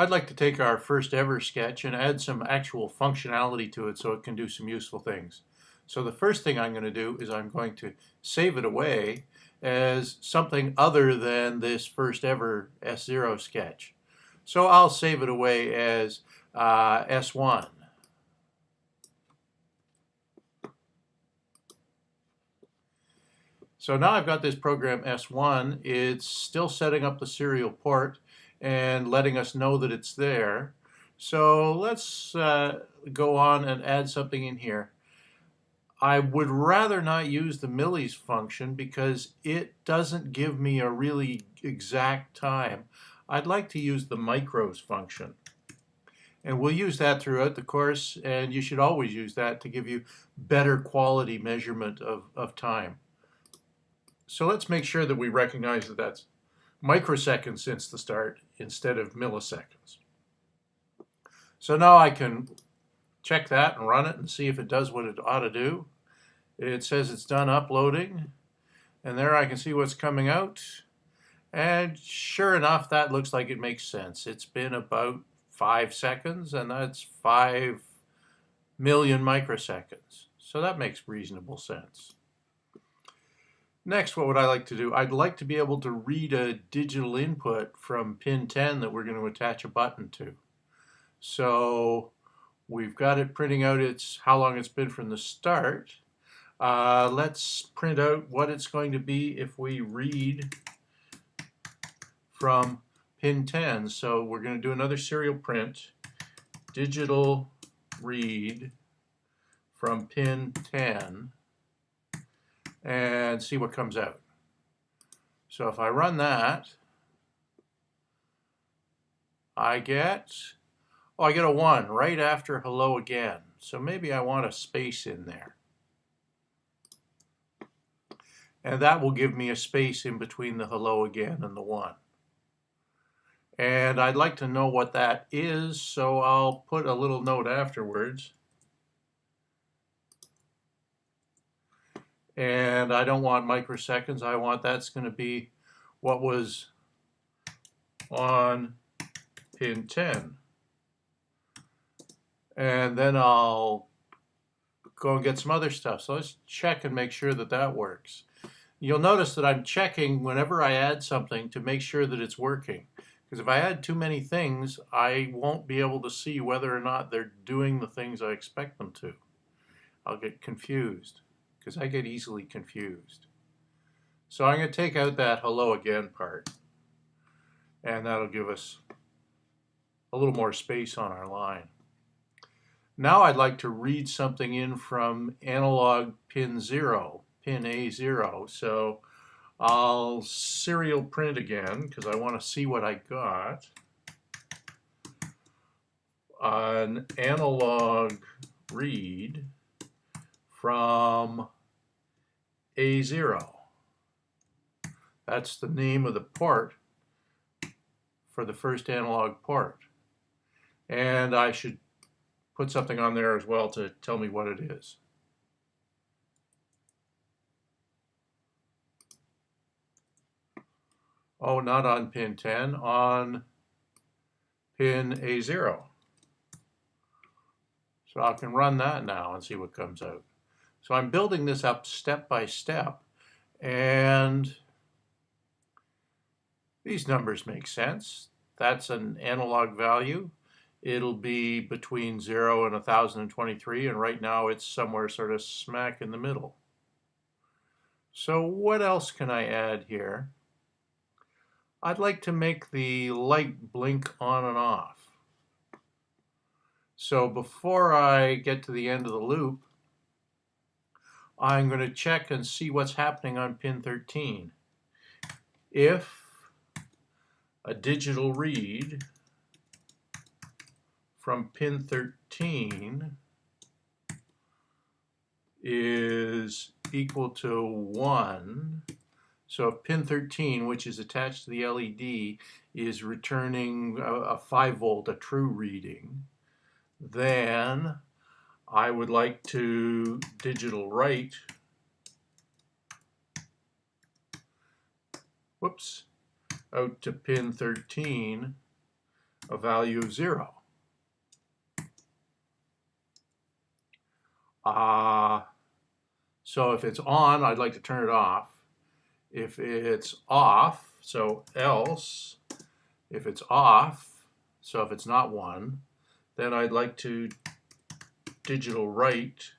I'd like to take our first ever sketch and add some actual functionality to it so it can do some useful things. So the first thing I'm going to do is I'm going to save it away as something other than this first ever S0 sketch. So I'll save it away as uh, S1. So now I've got this program S1. It's still setting up the serial port and letting us know that it's there. So let's uh, go on and add something in here. I would rather not use the millis function because it doesn't give me a really exact time. I'd like to use the micros function. And we'll use that throughout the course, and you should always use that to give you better quality measurement of, of time. So let's make sure that we recognize that that's microseconds since the start instead of milliseconds. So now I can check that and run it and see if it does what it ought to do. It says it's done uploading and there I can see what's coming out and sure enough that looks like it makes sense. It's been about five seconds and that's five million microseconds. So that makes reasonable sense. Next, what would I like to do? I'd like to be able to read a digital input from pin 10 that we're going to attach a button to. So we've got it printing out its how long it's been from the start. Uh, let's print out what it's going to be if we read from pin 10. So we're going to do another serial print, digital read from pin 10 and see what comes out. So if I run that, I get, oh, I get a 1 right after hello again. So maybe I want a space in there. And that will give me a space in between the hello again and the 1. And I'd like to know what that is, so I'll put a little note afterwards. And I don't want microseconds. I want that's going to be what was on pin 10. And then I'll go and get some other stuff. So let's check and make sure that that works. You'll notice that I'm checking whenever I add something to make sure that it's working. Because if I add too many things, I won't be able to see whether or not they're doing the things I expect them to. I'll get confused because I get easily confused. So I'm going to take out that hello again part and that'll give us a little more space on our line. Now I'd like to read something in from analog pin 0, pin A0. So I'll serial print again because I want to see what I got. An analog read from A0. That's the name of the port for the first analog port. And I should put something on there as well to tell me what it is. Oh, not on pin 10, on pin A0. So I can run that now and see what comes out. So I'm building this up step by step and these numbers make sense. That's an analog value. It'll be between 0 and 1023 and right now it's somewhere sort of smack in the middle. So what else can I add here? I'd like to make the light blink on and off. So before I get to the end of the loop, I'm going to check and see what's happening on pin 13. If a digital read from pin 13 is equal to 1, so if pin 13, which is attached to the LED, is returning a, a 5 volt, a true reading, then I would like to digital write, whoops, out to pin 13 a value of zero. Uh, so if it's on, I'd like to turn it off. If it's off, so else, if it's off, so if it's not one, then I'd like to digital write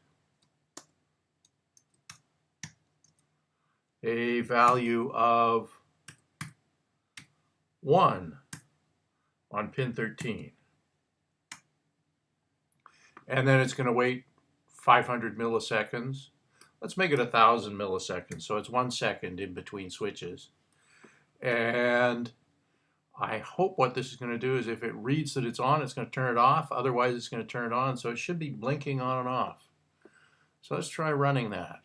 a value of 1 on pin 13. And then it's going to wait 500 milliseconds. Let's make it 1,000 milliseconds, so it's one second in between switches. And I hope what this is going to do is if it reads that it's on, it's going to turn it off. Otherwise, it's going to turn it on. So it should be blinking on and off. So let's try running that.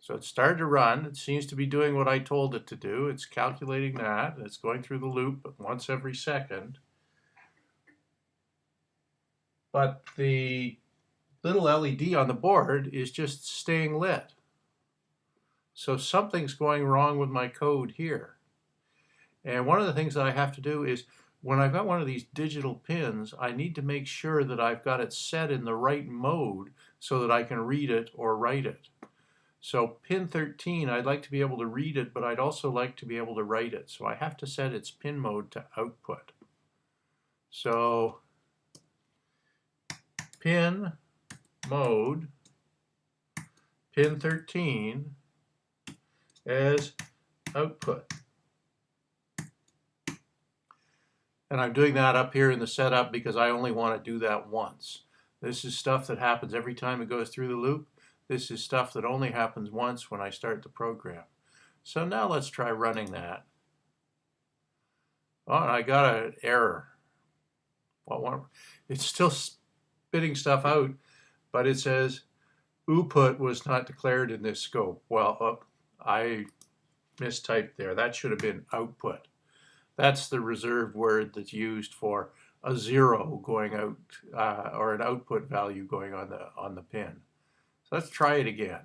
So it started to run. It seems to be doing what I told it to do. It's calculating that. It's going through the loop once every second. But the little LED on the board is just staying lit. So something's going wrong with my code here. And one of the things that I have to do is when I've got one of these digital pins, I need to make sure that I've got it set in the right mode so that I can read it or write it. So pin 13, I'd like to be able to read it, but I'd also like to be able to write it. So I have to set its pin mode to output. So pin mode, pin 13 as output. And I'm doing that up here in the setup because I only want to do that once. This is stuff that happens every time it goes through the loop. This is stuff that only happens once when I start the program. So now let's try running that. Oh, and I got an error. It's still spitting stuff out, but it says output was not declared in this scope. Well, I mistyped there. That should have been output. That's the reserved word that's used for a zero going out uh, or an output value going on the on the pin. So let's try it again.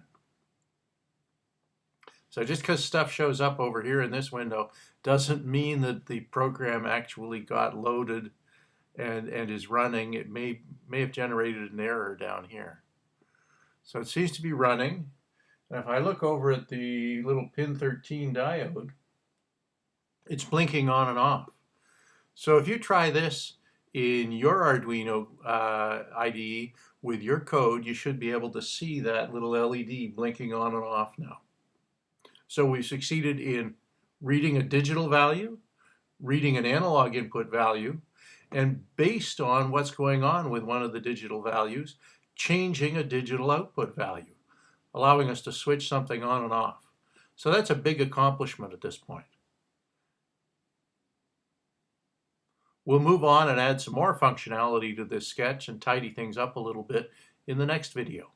So just because stuff shows up over here in this window doesn't mean that the program actually got loaded and, and is running. It may, may have generated an error down here. So it seems to be running. And if I look over at the little pin 13 diode, it's blinking on and off. So if you try this in your Arduino uh, IDE with your code, you should be able to see that little LED blinking on and off now. So we've succeeded in reading a digital value, reading an analog input value, and based on what's going on with one of the digital values, changing a digital output value, allowing us to switch something on and off. So that's a big accomplishment at this point. We'll move on and add some more functionality to this sketch and tidy things up a little bit in the next video.